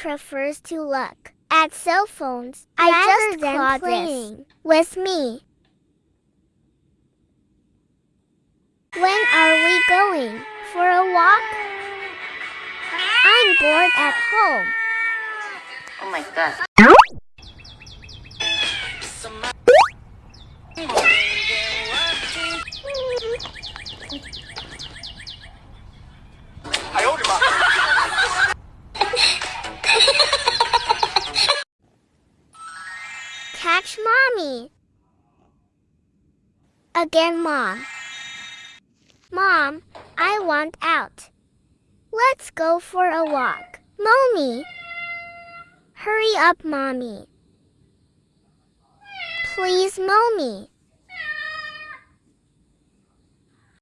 prefers to look at cell phones I rather just than playing with me. When are we going for a walk? I'm bored at home. Oh my god. Catch mommy. Again, mom. Mom, I want out. Let's go for a walk. Mommy. Hurry up, mommy. Please, mommy.